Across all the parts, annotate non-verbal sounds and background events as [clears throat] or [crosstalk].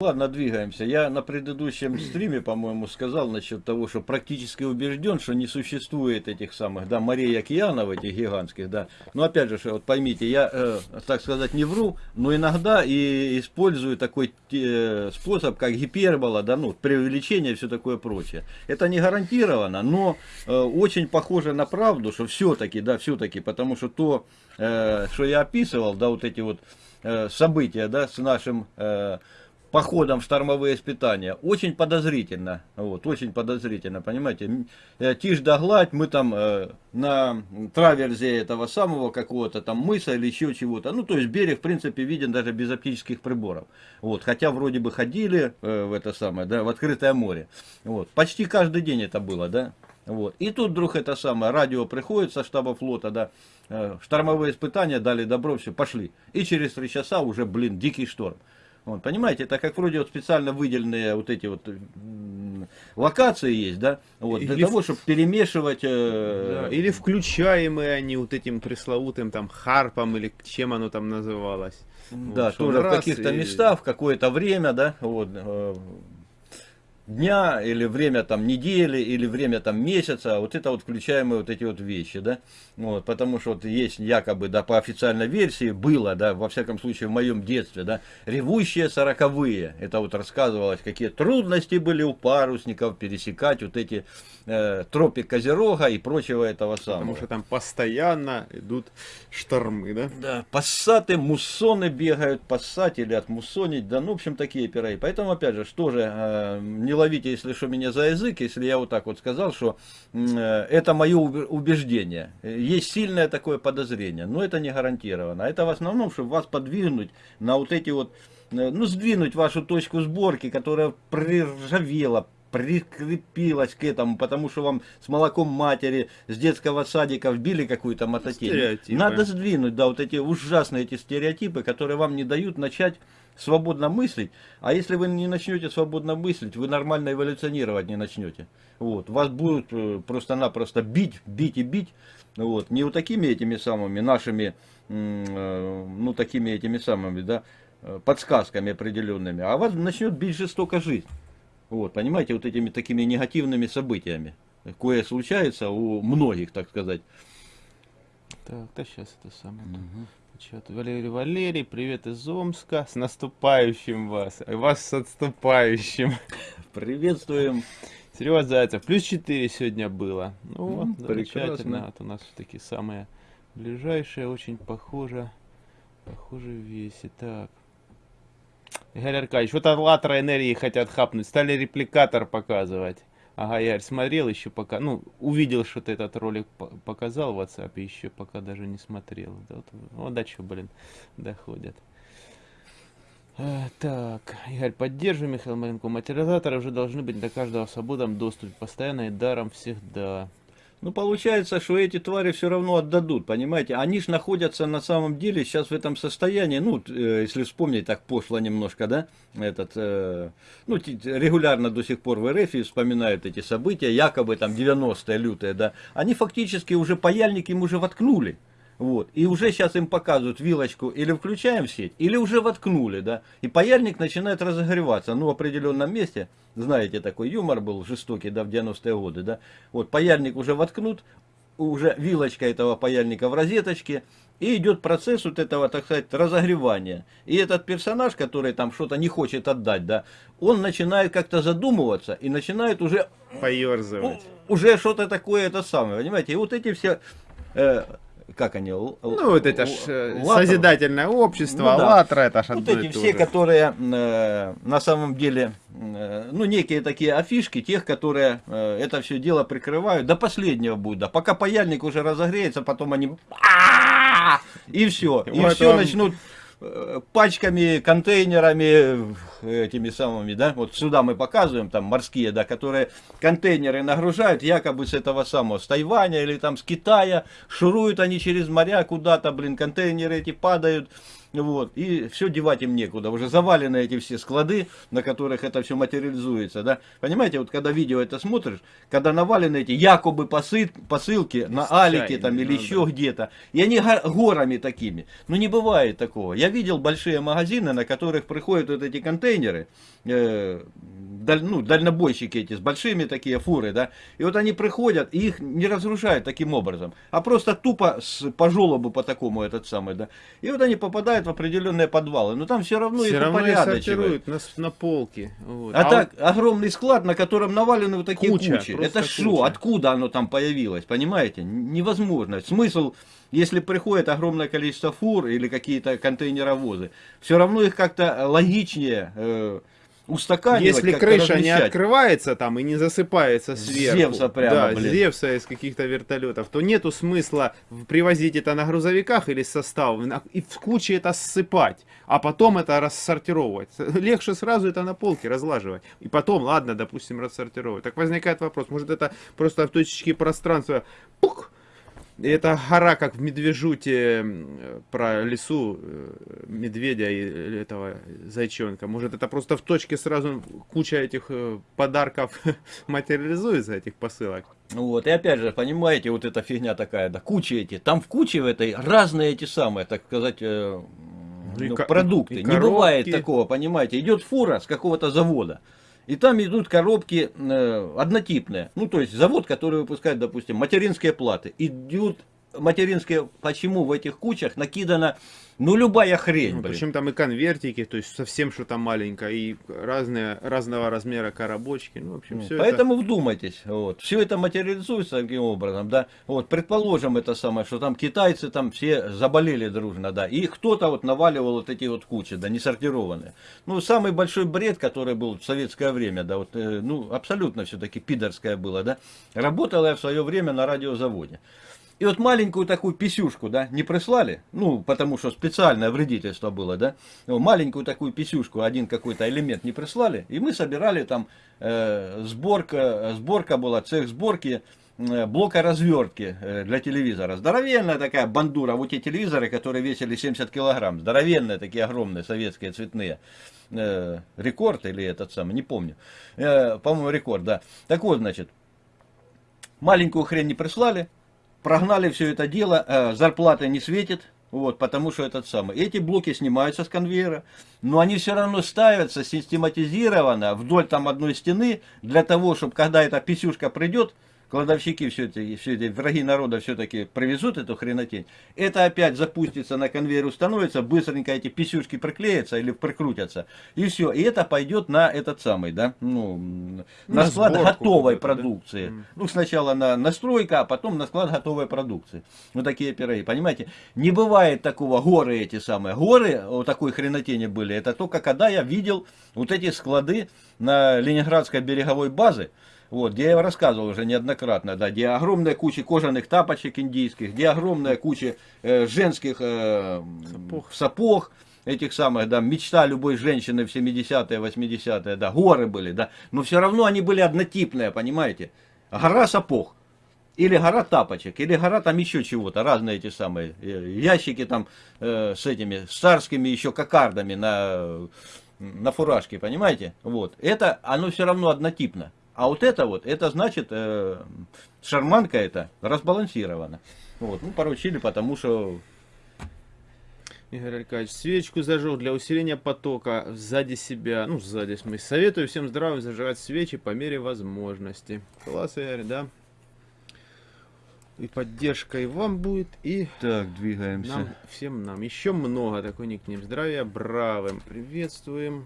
Ладно, двигаемся. Я на предыдущем стриме, по-моему, сказал насчет того, что практически убежден, что не существует этих самых, да, морей океанов этих гигантских, да. Но опять же, вот поймите, я, э, так сказать, не вру, но иногда и использую такой э, способ, как гипербола, да, ну, преувеличение и все такое прочее. Это не гарантированно, но э, очень похоже на правду, что все-таки, да, все-таки, потому что то, э, что я описывал, да, вот эти вот э, события, да, с нашим... Э, походом в штормовые испытания. Очень подозрительно. Вот, очень подозрительно, понимаете. Э, тишь да гладь, мы там э, на траверзе этого самого какого-то там мыса или еще чего-то. Ну, то есть берег, в принципе, виден даже без оптических приборов. Вот, хотя вроде бы ходили э, в это самое, да, в открытое море. Вот, почти каждый день это было, да. Вот. И тут вдруг это самое, радио приходит со штаба флота, да, э, штормовые испытания дали добро, все, пошли. И через три часа уже, блин, дикий шторм. Вот, понимаете, это как вроде вот специально выделенные вот эти вот локации есть, да, вот, для или того, чтобы перемешивать... Э... Да, или включаемые они вот этим пресловутым там харпом, или чем оно там называлось. Да, вот, тоже в каких-то и... местах, в какое-то время, да, вот, э, дня, или время там недели, или время там месяца, вот это вот включаемые вот эти вот вещи, да, вот, потому что вот есть якобы, да, по официальной версии было, да, во всяком случае в моем детстве, да, ревущие сороковые, это вот рассказывалось, какие трудности были у парусников пересекать вот эти э, тропик Козерога и прочего этого самого. Потому что там постоянно идут штормы, да? Да, пассаты, муссоны бегают, пассать или отмуссонить, да, ну, в общем, такие пироги. Поэтому, опять же, что же, э, не ловите, если что, меня за язык, если я вот так вот сказал, что э, это мое убеждение. Есть сильное такое подозрение, но это не гарантированно. Это в основном, чтобы вас подвигнуть на вот эти вот, э, ну, сдвинуть вашу точку сборки, которая приржавела, прикрепилась к этому, потому что вам с молоком матери, с детского садика вбили какую-то мототень. Надо сдвинуть, да, вот эти ужасные эти стереотипы, которые вам не дают начать свободно мыслить, а если вы не начнете свободно мыслить, вы нормально эволюционировать не начнете. Вот. Вас будут э, просто-напросто бить, бить и бить, вот. не вот такими этими самыми нашими, э, ну такими этими самыми, да, э, подсказками определенными, а вас начнет бить жестоко жизнь. Вот, понимаете, вот этими такими негативными событиями, кое случается у многих, так сказать. Так, да сейчас это самое. Угу. Чат. Валерий Валерий, привет из Омска. С наступающим вас. И вас с отступающим. [laughs] Приветствуем. Серега Зайцев. Плюс 4 сегодня было. Ну вот, замечательно. Вот у нас такие самые ближайшие, очень похоже. Похоже веси. Так. Игорь Аркадьевич, вот от Латра энергии хотят хапнуть. Стали репликатор показывать. Ага, я смотрел еще пока, ну, увидел, что ты этот ролик показал в WhatsApp, еще пока даже не смотрел. Да, вот, вот до чего, блин, доходят. А, так, Игорь, поддерживай Михаил Маленко. Материализаторы уже должны быть для каждого в свободном доступе, постоянно и даром всегда. Ну, получается, что эти твари все равно отдадут, понимаете? Они же находятся на самом деле сейчас в этом состоянии, ну, э, если вспомнить, так пошло немножко, да, этот, э, ну, регулярно до сих пор в РФ вспоминают эти события, якобы там 90-е лютые, да, они фактически уже паяльник им уже воткнули. Вот. И уже сейчас им показывают вилочку, или включаем сеть, или уже воткнули, да. И паяльник начинает разогреваться, ну, в определенном месте. Знаете, такой юмор был жестокий, да, в 90-е годы, да. Вот, паяльник уже воткнут, уже вилочка этого паяльника в розеточке, и идет процесс вот этого, так сказать, разогревания. И этот персонаж, который там что-то не хочет отдать, да, он начинает как-то задумываться и начинает уже... Поерзывать. Уже что-то такое это самое, понимаете? И вот эти все... Э, как они? Ну, вот это ж э, Латра. созидательное общество, ну, да. Латра, это ж Вот эти все, которые э, на самом деле, э, ну, некие такие афишки тех, которые э, это все дело прикрывают, до последнего будет, да, пока паяльник уже разогреется, потом они... И все, и все начнут пачками, контейнерами, этими самыми, да, вот сюда мы показываем, там морские, да, которые контейнеры нагружают якобы с этого самого, с Тайваня или там с Китая, шуруют они через моря куда-то, блин, контейнеры эти падают, вот, и все девать им некуда, уже завалены эти все склады, на которых это все материализуется, да, понимаете, вот когда видео это смотришь, когда навалены эти якобы посыл, посылки на Алике там или ну, еще да. где-то, и они горами такими, ну не бывает такого, я видел большие магазины, на которых приходят вот эти контейнеры, э, даль, ну, дальнобойщики эти, с большими такие фуры, да, и вот они приходят, и их не разрушают таким образом, а просто тупо с, по желобу по такому этот самый, да, и вот они попадают в определенные подвалы, но там все равно все их равно упорядочивают. на, на полке. Вот. А, а так, вот... огромный склад, на котором навалены вот такие куча, кучи, это что, откуда оно там появилось, понимаете, невозможно, смысл если приходит огромное количество фур или какие-то контейнеровозы, все равно их как-то логичнее э, устаканивать. Если крыша размещать. не открывается там и не засыпается сверху, Зевса прямо, да, блин. Зевса из каких-то вертолетов, то нету смысла привозить это на грузовиках или состав и в куче это ссыпать, а потом это рассортировать. [laughs] Легче сразу это на полке разлаживать. И потом, ладно, допустим, рассортировать. Так возникает вопрос, может это просто в точечке пространства пук, это гора, как в Медвежуте про лесу э, медведя и этого зайчонка. Может, это просто в точке сразу куча этих э, подарков [laughs] материализуется, этих посылок. Вот, и опять же, понимаете, вот эта фигня такая, да, куча эти, там в куче в этой разные эти самые, так сказать, э, ну, продукты. Не бывает такого, понимаете, идет фура с какого-то завода. И там идут коробки э, однотипные. Ну, то есть завод, который выпускает, допустим, материнские платы. Идут материнские, почему в этих кучах накидана, ну, любая хрень, ну, Причем там и конвертики, то есть совсем что-то маленькое, и разные, разного размера коробочки, ну, в общем, ну, все Поэтому это... вдумайтесь, вот, все это материализуется таким образом, да, вот, предположим это самое, что там китайцы там все заболели дружно, да, и кто-то вот наваливал вот эти вот кучи, да, не сортированные. Ну, самый большой бред, который был в советское время, да, вот, э, ну, абсолютно все-таки пидорское было, да, работал я в свое время на радиозаводе. И вот маленькую такую писюшку, да, не прислали, ну, потому что специальное вредительство было, да, маленькую такую писюшку, один какой-то элемент не прислали, и мы собирали там, э, сборка, сборка была, цех сборки, э, блока развертки э, для телевизора. Здоровенная такая бандура, вот те телевизоры, которые весили 70 килограмм, здоровенные такие огромные, советские, цветные. Э, рекорд или этот самый, не помню. По-моему, рекорд, да. Так вот, значит, маленькую хрень не прислали, прогнали все это дело, э, зарплата не светит, вот, потому что этот самый. Эти блоки снимаются с конвейера, но они все равно ставятся систематизированно вдоль там одной стены, для того, чтобы когда эта писюшка придет, кладовщики все эти, все эти враги народа все-таки привезут эту хренотень, это опять запустится на конвейер, установится, быстренько эти писюшки приклеятся или прикрутятся, и все. И это пойдет на этот самый, да, ну, на, на склад готовой продукции. Да? Ну, сначала на настройка, а потом на склад готовой продукции. Вот такие пироги, понимаете? Не бывает такого, горы эти самые. Горы вот такой хренотени были, это только когда я видел вот эти склады на Ленинградской береговой базе, вот, где я рассказывал уже неоднократно, да, где огромная куча кожаных тапочек индийских, где огромная куча э, женских э, сапог. сапог, этих самых, да, мечта любой женщины в 70-е, 80-е, да, горы были, да, но все равно они были однотипные, понимаете, гора сапог. Или гора тапочек, или гора там еще чего-то, разные эти самые э, ящики там э, с этими царскими еще кокардами на, на фуражке, понимаете? Вот. Это, оно все равно однотипно. А вот это вот, это значит, э, шарманка это разбалансирована. Вот, ну, поручили, потому что... Игорь Аркадьевич, свечку зажег для усиления потока сзади себя, ну, сзади, в смысле. Советую всем здравым зажигать свечи по мере возможности. Класс, Игорь, да? И поддержка и вам будет, и... Так, двигаемся. Нам, всем нам. Еще много такой никнем. Здравия бравым. Приветствуем.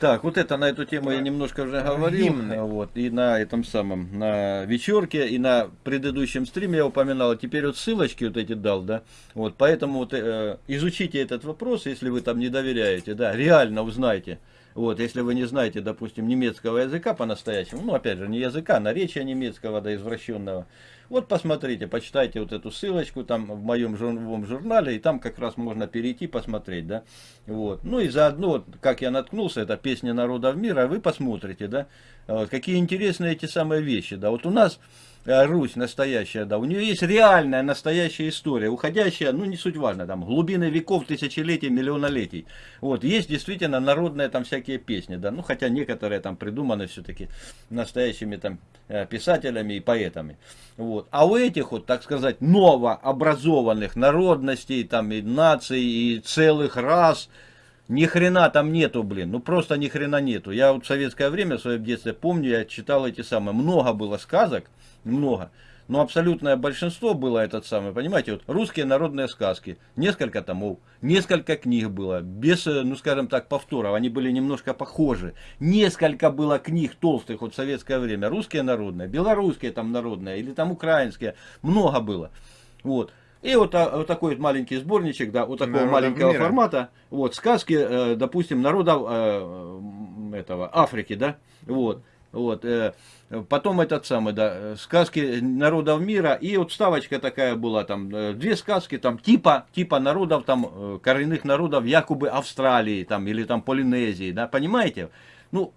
Так, вот это на эту тему я немножко уже говорил. Гимны. Вот, и на этом самом, на вечерке, и на предыдущем стриме я упоминал. Теперь вот ссылочки вот эти дал, да. Вот, поэтому вот э, изучите этот вопрос, если вы там не доверяете, да, реально узнайте. Вот, если вы не знаете, допустим, немецкого языка по-настоящему, ну, опять же, не языка, а наречия немецкого, да, извращенного, вот посмотрите, почитайте вот эту ссылочку там в моем живом журнале, и там как раз можно перейти, посмотреть, да. Вот. Ну и заодно, как я наткнулся, это песня народов мира, вы посмотрите, да. Вот, какие интересные эти самые вещи, да. Вот у нас э, Русь настоящая, да, у нее есть реальная настоящая история, уходящая, ну не суть важно, там, глубины веков, тысячелетий, миллионолетий. Вот, есть действительно народные там всякие песни, да, ну хотя некоторые там придуманы все-таки настоящими там э, писателями и поэтами. Вот. А у этих вот, так сказать, новообразованных народностей, там и наций, и целых рас, ни хрена там нету, блин. Ну просто ни хрена нету. Я вот в советское время, в своем детстве помню, я читал эти самые. Много было сказок, много. Но абсолютное большинство было этот самый, понимаете, вот русские народные сказки. Несколько томов, несколько книг было, без, э, ну скажем так, повторов. Они были немножко похожи. Несколько было книг толстых вот в советское время. Русские народные, белорусские там народные, или там украинские. Много было. Вот. И вот, вот такой вот маленький сборничек, да, вот такого Народов маленького мира. формата. Вот, сказки, э, допустим, народов э, этого, Африки, да, вот. Вот, э, потом этот самый, да, сказки народов мира, и вот ставочка такая была, там, две сказки, там, типа, типа народов, там, коренных народов, якобы Австралии, там, или там Полинезии, да, понимаете? Ну,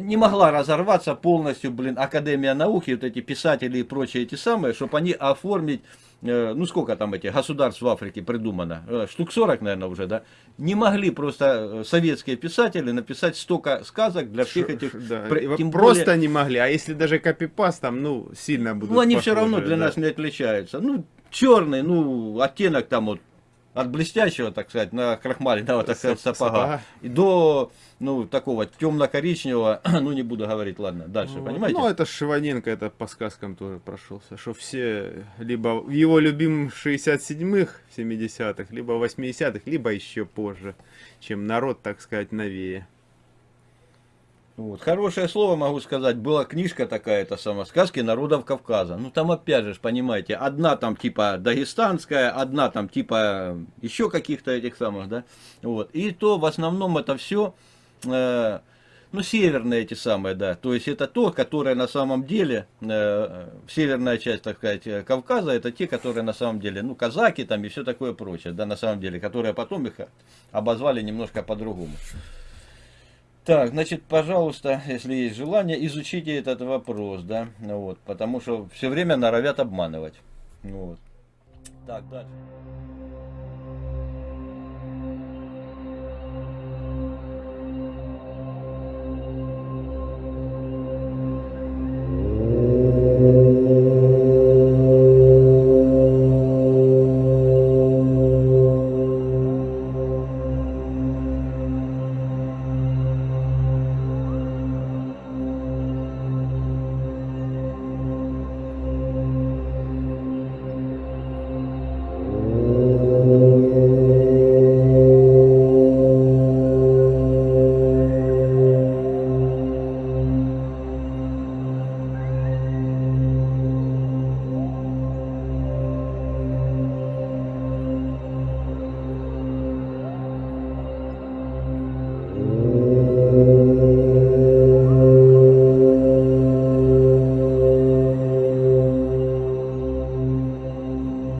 не могла разорваться полностью, блин, Академия науки, вот эти писатели и прочие эти самые, чтобы они оформить Э, ну сколько там этих государств в Африке придумано, э, штук 40, наверное, уже, да, не могли просто э, советские писатели написать столько сказок для всех этих... Да. Тем просто более... не могли, а если даже копипаст там, ну, сильно будут Ну, они похожи, все равно для да. нас не отличаются. Ну, черный, ну, оттенок там вот от блестящего, так сказать, на крахмале, да, вот так сказать, сапога, и до, ну, такого темно-коричневого, [clears throat] ну, не буду говорить, ладно, дальше, ну, понимаете? Ну, это Шиваненко, это по сказкам тоже прошелся, что все, либо в его любимых 67-х, 70-х, либо 80-х, либо еще позже, чем народ, так сказать, новее. Вот. Хорошее слово могу сказать, была книжка такая, это сама сказки народов Кавказа. Ну там опять же, понимаете, одна там типа дагестанская, одна там типа еще каких-то этих самых, да. Вот. И то в основном это все, э, ну северные эти самые, да. То есть это то, которое на самом деле, э, северная часть, так сказать, Кавказа, это те, которые на самом деле, ну казаки там и все такое прочее, да, на самом деле, которые потом их обозвали немножко по-другому. Так, значит, пожалуйста, если есть желание, изучите этот вопрос, да, вот, потому что все время норовят обманывать. Вот. Так, дальше.